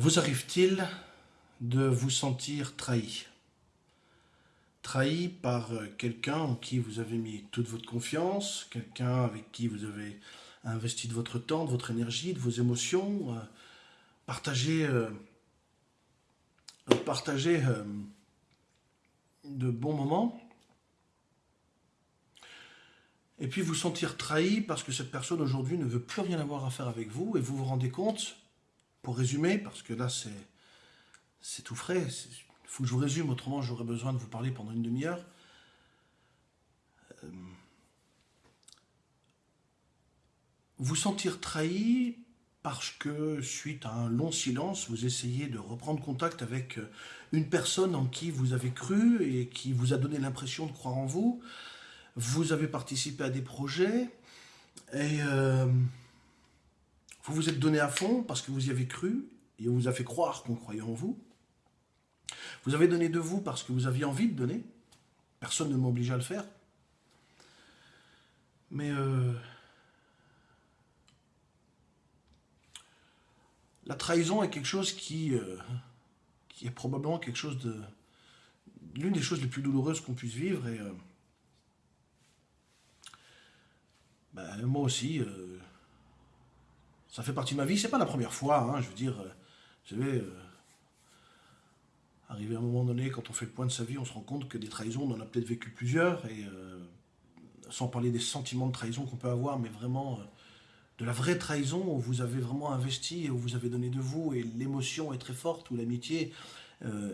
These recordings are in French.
Vous arrive-t-il de vous sentir trahi? Trahi par euh, quelqu'un en qui vous avez mis toute votre confiance, quelqu'un avec qui vous avez investi de votre temps, de votre énergie, de vos émotions, euh, partagé, euh, partagé de bons moments, et puis vous sentir trahi parce que cette personne aujourd'hui ne veut plus rien avoir à faire avec vous, et vous vous rendez compte pour résumer, parce que là c'est tout frais, il faut que je vous résume, autrement j'aurais besoin de vous parler pendant une demi-heure. Euh, vous sentir trahi parce que suite à un long silence, vous essayez de reprendre contact avec une personne en qui vous avez cru et qui vous a donné l'impression de croire en vous. Vous avez participé à des projets et euh, vous vous êtes donné à fond parce que vous y avez cru et on vous a fait croire qu'on croyait en vous. Vous avez donné de vous parce que vous aviez envie de donner. Personne ne m'oblige à le faire. Mais euh, la trahison est quelque chose qui, euh, qui est probablement quelque chose de l'une des choses les plus douloureuses qu'on puisse vivre. Et euh, ben, moi aussi, ça fait partie de ma vie. C'est pas la première fois, hein, je veux dire, euh, je vais euh, arriver à un moment donné, quand on fait le point de sa vie, on se rend compte que des trahisons, on en a peut-être vécu plusieurs, et euh, sans parler des sentiments de trahison qu'on peut avoir, mais vraiment de la vraie trahison où vous avez vraiment investi, et où vous avez donné de vous, et l'émotion est très forte, où l'amitié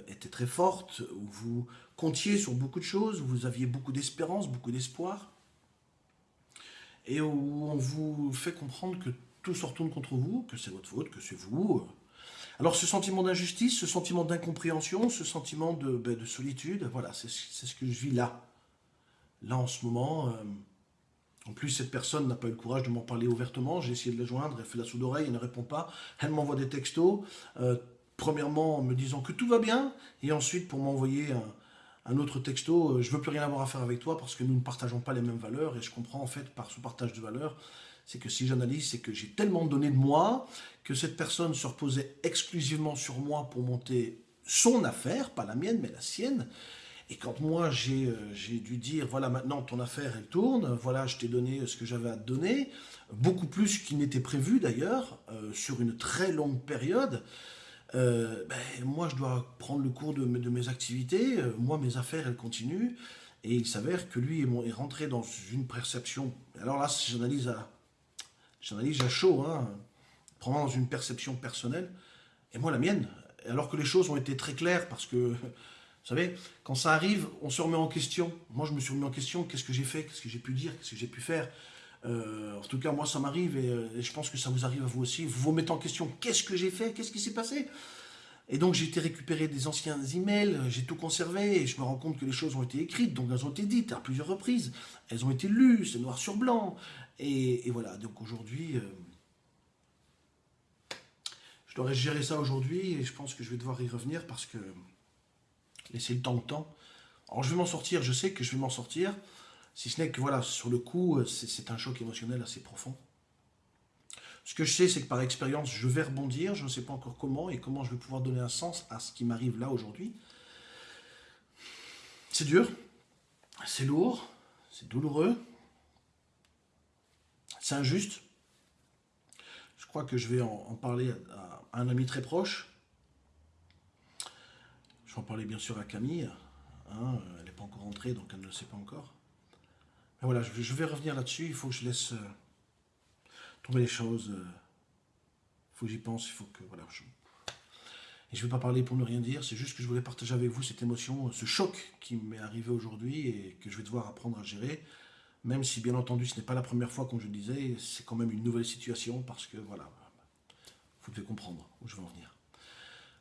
était très forte, où vous comptiez sur beaucoup de choses, où vous aviez beaucoup d'espérance, beaucoup d'espoir, et où on vous fait comprendre que tout se retourne contre vous, que c'est votre faute, que c'est vous. Alors ce sentiment d'injustice, ce sentiment d'incompréhension, ce sentiment de, ben, de solitude, voilà, c'est ce que je vis là. Là en ce moment. Euh, en plus, cette personne n'a pas eu le courage de m'en parler ouvertement. J'ai essayé de la joindre, elle fait la sourde oreille, elle ne répond pas. Elle m'envoie des textos. Euh, premièrement en me disant que tout va bien, et ensuite pour m'envoyer un, un, autre texto, euh, je veux plus rien avoir à faire avec toi parce que nous ne partageons pas les mêmes valeurs, et je comprends en fait par ce partage de valeurs c'est que si j'analyse, c'est que j'ai tellement donné de moi que cette personne se reposait exclusivement sur moi pour monter son affaire, pas la mienne, mais la sienne. Et quand moi, j'ai euh, dû dire, voilà, maintenant, ton affaire, elle tourne, voilà, je t'ai donné ce que j'avais à te donner, beaucoup plus qu'il n'était prévu d'ailleurs, euh, sur une très longue période, euh, ben, moi, je dois prendre le cours de mes activités, moi, mes affaires, elles continuent, et il s'avère que lui est rentré dans une perception, alors là, si j'analyse à, j'analyse à chaud, hein, dans une perception personnelle, et moi la mienne, alors que les choses ont été très claires, parce que, vous savez, quand ça arrive, on se remet en question. Moi, je me suis remis en question, qu'est-ce que j'ai fait, qu'est-ce que j'ai pu dire, qu'est-ce que j'ai pu faire. Euh, en tout cas, moi, ça m'arrive, et, et, je pense que ça vous arrive à vous aussi. Vous vous mettez en question, qu'est-ce que j'ai fait, qu'est-ce qui s'est passé? Et donc j'ai été récupérer des anciens emails, j'ai tout conservé, et je me rends compte que les choses ont été écrites, donc elles ont été dites à plusieurs reprises, elles ont été lues, c'est noir sur blanc, et, voilà, donc aujourd'hui, euh, je dois gérer ça aujourd'hui et je pense que je vais devoir y revenir parce que laisser le temps au temps. Alors je vais m'en sortir, je sais que je vais m'en sortir, si ce n'est que voilà, sur le coup, euh, c'est un choc émotionnel assez profond. Ce que je sais, c'est que par expérience, je vais rebondir, je ne sais pas encore comment et comment je vais pouvoir donner un sens à ce qui m'arrive là aujourd'hui. C'est dur, c'est lourd, c'est douloureux, c'est injuste. Je crois que je vais en, parler à, un ami très proche. Je vais en parler bien sûr à Camille. Hein, elle n'est pas encore entrée, donc elle ne le sait pas encore. Mais voilà, je, vais revenir là-dessus. Il faut que je laisse euh, tomber les choses. Il faut que j'y pense. Il faut que voilà. Et je ne vais pas parler pour ne rien dire. C'est juste que je voulais partager avec vous cette émotion, ce choc qui m'est arrivé aujourd'hui et que je vais devoir apprendre à gérer même si bien entendu ce n'est pas la première fois, comme je le disais, c'est quand même une nouvelle situation parce que voilà, vous devez comprendre où je veux en venir.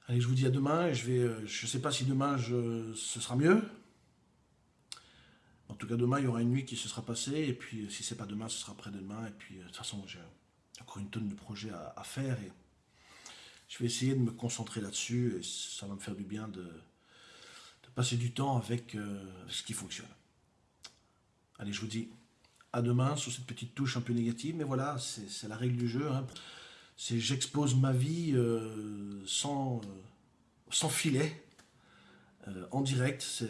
Allez, je vous dis à demain, je vais, euh, je ne sais pas si demain ce sera mieux. En tout cas, demain, il y aura une nuit qui se sera passée, et puis si c'est pas demain, ce sera après-demain, et puis de toute façon, j'ai encore une tonne de projets à, faire, et je vais essayer de me concentrer là-dessus, et ça va me faire du bien de, passer du temps avec euh, ce qui fonctionne. Allez, je vous dis à demain sur cette petite touche un peu négative, mais voilà, c'est la règle du jeu. Hein. c'est j'expose ma vie sans, sans filet, en direct.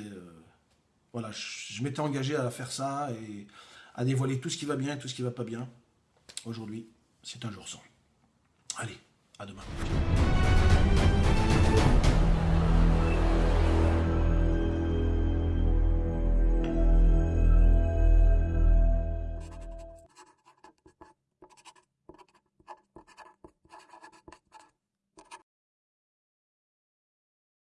Voilà, je, m'étais engagé à faire ça et à dévoiler tout ce qui va bien et tout ce qui va pas bien. Aujourd'hui, c'est un jour sans. Allez, à demain.